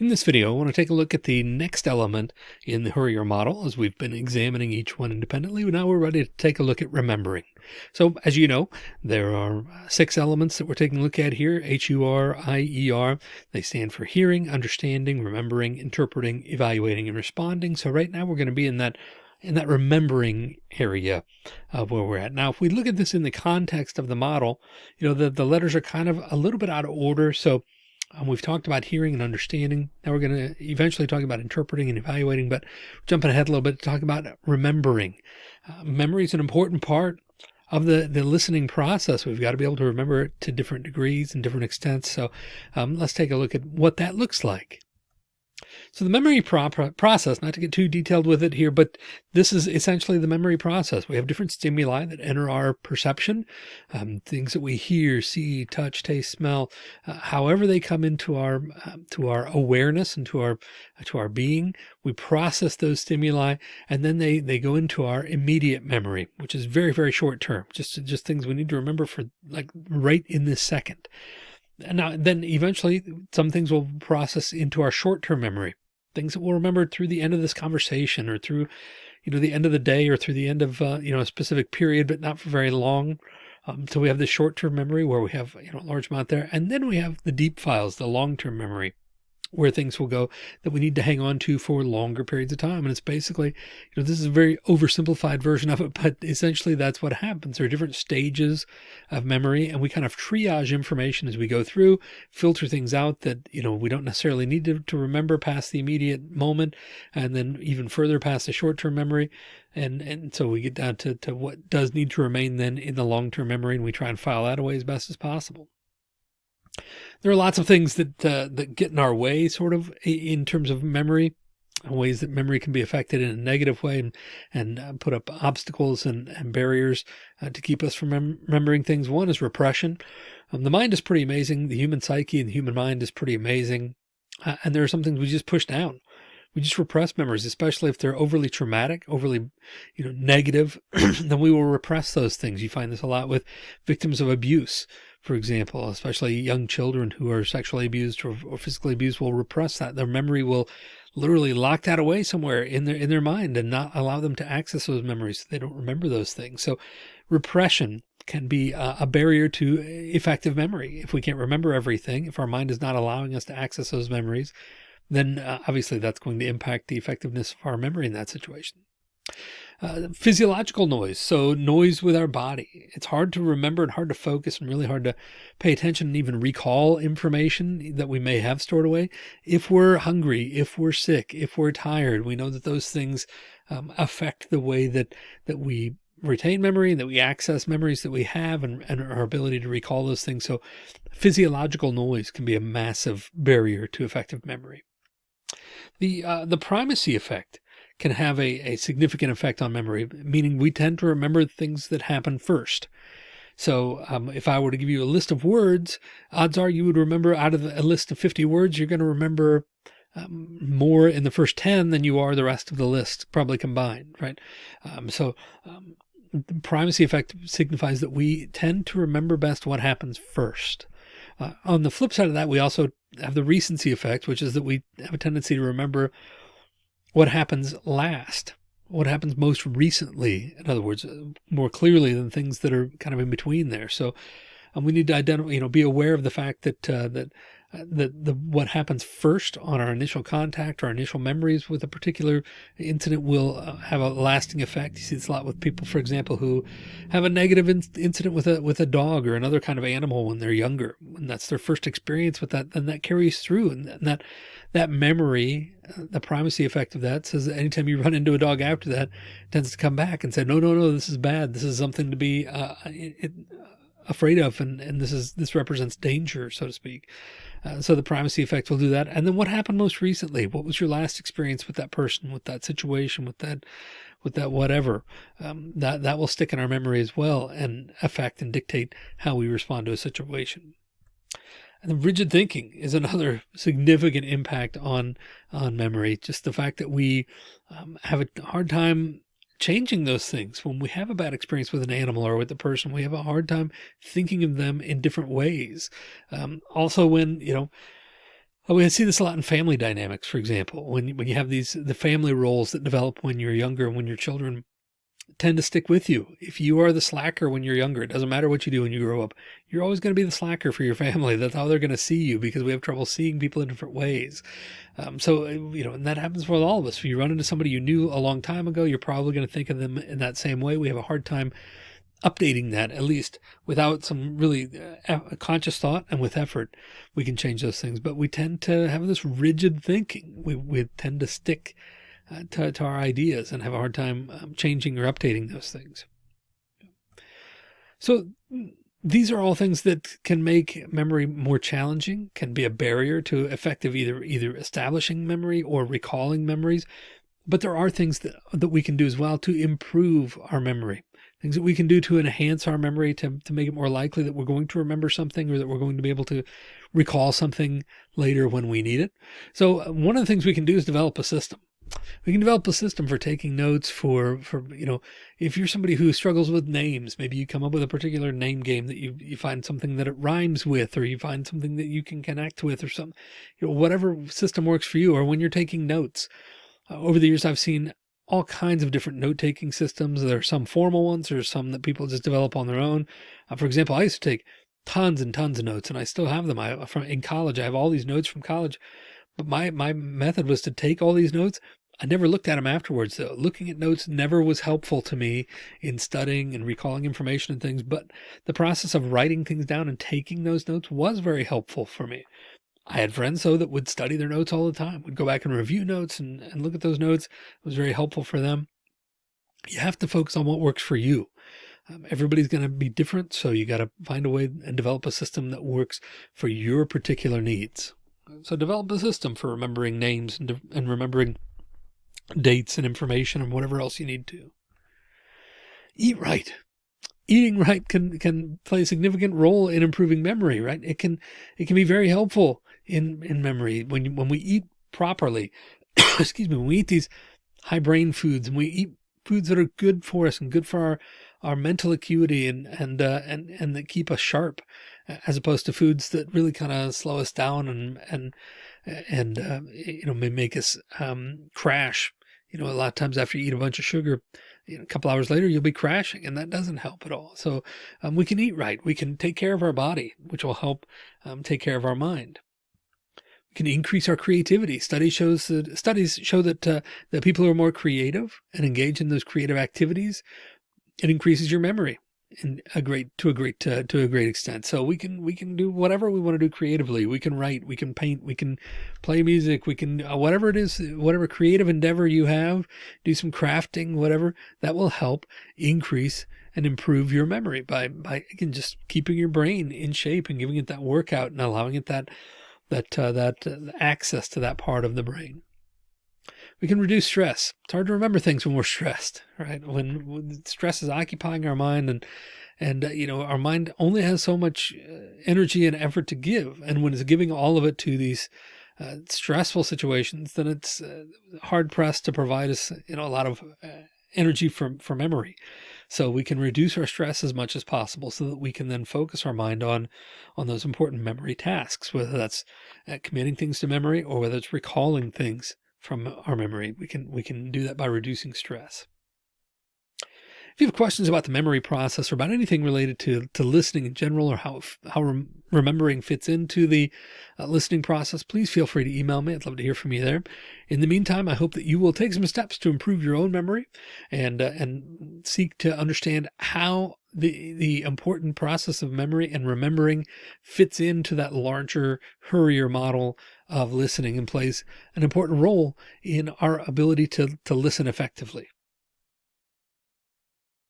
In this video, I want to take a look at the next element in the HURIER model as we've been examining each one independently. Now we're ready to take a look at remembering. So as you know, there are uh, six elements that we're taking a look at here, H-U-R-I-E-R. They stand for hearing, understanding, remembering, interpreting, evaluating, and responding. So right now we're going to be in that in that remembering area of where we're at. Now, if we look at this in the context of the model, you know, the, the letters are kind of a little bit out of order. So um, we've talked about hearing and understanding. Now we're going to eventually talk about interpreting and evaluating, but jumping ahead a little bit to talk about remembering. Uh, memory is an important part of the, the listening process. We've got to be able to remember it to different degrees and different extents. So um, let's take a look at what that looks like. So the memory pro process, not to get too detailed with it here, but this is essentially the memory process. We have different stimuli that enter our perception, um, things that we hear, see, touch, taste, smell, uh, however they come into our, uh, to our awareness and to our, uh, to our being, we process those stimuli and then they, they go into our immediate memory, which is very, very short term, just, just things we need to remember for like right in this second. Now, then eventually some things will process into our short-term memory, things that we'll remember through the end of this conversation or through, you know, the end of the day or through the end of, uh, you know, a specific period, but not for very long. Um, so we have the short-term memory where we have, you know, a large amount there. And then we have the deep files, the long-term memory where things will go that we need to hang on to for longer periods of time. And it's basically, you know, this is a very oversimplified version of it, but essentially that's what happens. There are different stages of memory and we kind of triage information as we go through, filter things out that, you know, we don't necessarily need to, to remember past the immediate moment and then even further past the short-term memory. And, and so we get down to, to what does need to remain then in the long-term memory and we try and file that away as best as possible there are lots of things that uh, that get in our way sort of in terms of memory ways that memory can be affected in a negative way and, and uh, put up obstacles and, and barriers uh, to keep us from mem remembering things. One is repression. Um, the mind is pretty amazing. The human psyche and the human mind is pretty amazing. Uh, and there are some things we just push down. We just repress memories, especially if they're overly traumatic, overly, you know, negative, then we will repress those things. You find this a lot with victims of abuse for example, especially young children who are sexually abused or, or, physically abused will repress that. Their memory will literally lock that away somewhere in their, in their mind and not allow them to access those memories. They don't remember those things. So repression can be a, a barrier to effective memory. If we can't remember everything, if our mind is not allowing us to access those memories, then uh, obviously that's going to impact the effectiveness of our memory in that situation. Uh, physiological noise. So noise with our body. It's hard to remember and hard to focus and really hard to pay attention and even recall information that we may have stored away. If we're hungry, if we're sick, if we're tired, we know that those things um, affect the way that, that we retain memory and that we access memories that we have and, and our ability to recall those things. So physiological noise can be a massive barrier to effective memory. The, uh, the primacy effect can have a, a significant effect on memory, meaning we tend to remember things that happen first. So um, if I were to give you a list of words, odds are you would remember out of a list of 50 words, you're going to remember um, more in the first 10 than you are the rest of the list probably combined, right? Um, so um, the primacy effect signifies that we tend to remember best what happens first. Uh, on the flip side of that, we also have the recency effect, which is that we have a tendency to remember what happens last, what happens most recently. In other words, uh, more clearly than things that are kind of in between there. So um, we need to identify, you know, be aware of the fact that, uh, that the, the, what happens first on our initial contact, our initial memories with a particular incident will uh, have a lasting effect. You see this a lot with people, for example, who have a negative in incident with a, with a dog or another kind of animal when they're younger, when that's their first experience with that, then that carries through and, and that, that memory, uh, the primacy effect of that says that anytime you run into a dog after that tends to come back and say, no, no, no, this is bad. This is something to be, uh, it, it, afraid of and and this is this represents danger so to speak. Uh, so the primacy effect will do that. And then what happened most recently? What was your last experience with that person with that situation with that with that whatever? Um, that that will stick in our memory as well and affect and dictate how we respond to a situation and the rigid thinking is another significant impact on on memory just the fact that we um, have a hard time changing those things. When we have a bad experience with an animal or with a person, we have a hard time thinking of them in different ways. Um, also when, you know, Oh, we see this a lot in family dynamics, for example, when, when you have these, the family roles that develop when you're younger, and when your children tend to stick with you. If you are the slacker when you're younger, it doesn't matter what you do when you grow up, you're always going to be the slacker for your family. That's how they're going to see you because we have trouble seeing people in different ways. Um, so, you know, and that happens with all of us. If you run into somebody you knew a long time ago, you're probably going to think of them in that same way. We have a hard time updating that at least without some really uh, conscious thought and with effort, we can change those things. But we tend to have this rigid thinking. We, we tend to stick uh, to, to, our ideas and have a hard time um, changing or updating those things. So these are all things that can make memory more challenging, can be a barrier to effective either either establishing memory or recalling memories. But there are things that, that we can do as well to improve our memory things that we can do to enhance our memory to, to make it more likely that we're going to remember something or that we're going to be able to recall something later when we need it. So one of the things we can do is develop a system. We can develop a system for taking notes for, for, you know, if you're somebody who struggles with names, maybe you come up with a particular name game that you, you find something that it rhymes with, or you find something that you can connect with or something, you know, whatever system works for you, or when you're taking notes. Uh, over the years, I've seen all kinds of different note-taking systems. There are some formal ones, there's some that people just develop on their own. Uh, for example, I used to take tons and tons of notes and I still have them. I from in college, I have all these notes from college, but my, my method was to take all these notes. I never looked at them afterwards though. Looking at notes never was helpful to me in studying and recalling information and things, but the process of writing things down and taking those notes was very helpful for me. I had friends though that would study their notes all the time, would go back and review notes and, and look at those notes. It was very helpful for them. You have to focus on what works for you. Um, everybody's going to be different. So you got to find a way and develop a system that works for your particular needs. So develop a system for remembering names and, and remembering dates and information and whatever else you need to. Eat right. Eating right can can play a significant role in improving memory right? It can it can be very helpful in in memory when when we eat properly. Excuse me. When we eat these high brain foods and we eat foods that are good for us and good for our our mental acuity and and uh, and and that keep us sharp as opposed to foods that really kind of slow us down and and and uh, you know may make us um, crash you know a lot of times after you eat a bunch of sugar you know, a couple hours later, you'll be crashing and that doesn't help at all. So um, we can eat right. We can take care of our body, which will help um, take care of our mind. We can increase our creativity. Studies shows that studies show that, uh, that people who are more creative and engage in those creative activities, it increases your memory in a great to a great uh, to a great extent. So we can we can do whatever we want to do creatively. We can write, we can paint, we can play music, we can uh, whatever it is, whatever creative endeavor you have, do some crafting, whatever that will help increase and improve your memory by by again just keeping your brain in shape and giving it that workout and allowing it that that uh, that uh, access to that part of the brain we can reduce stress. It's hard to remember things when we're stressed, right? When, when stress is occupying our mind and, and, uh, you know, our mind only has so much uh, energy and effort to give. And when it's giving all of it to these uh, stressful situations, then it's uh, hard pressed to provide us, you know, a lot of uh, energy for, for memory. So we can reduce our stress as much as possible so that we can then focus our mind on, on those important memory tasks, whether that's uh, committing things to memory or whether it's recalling things from our memory. We can, we can do that by reducing stress. If you have questions about the memory process or about anything related to, to listening in general or how, how rem remembering fits into the uh, listening process, please feel free to email me. I'd love to hear from you there. In the meantime, I hope that you will take some steps to improve your own memory and, uh, and seek to understand how the, the important process of memory and remembering fits into that larger HURIER model of listening and plays an important role in our ability to, to listen effectively.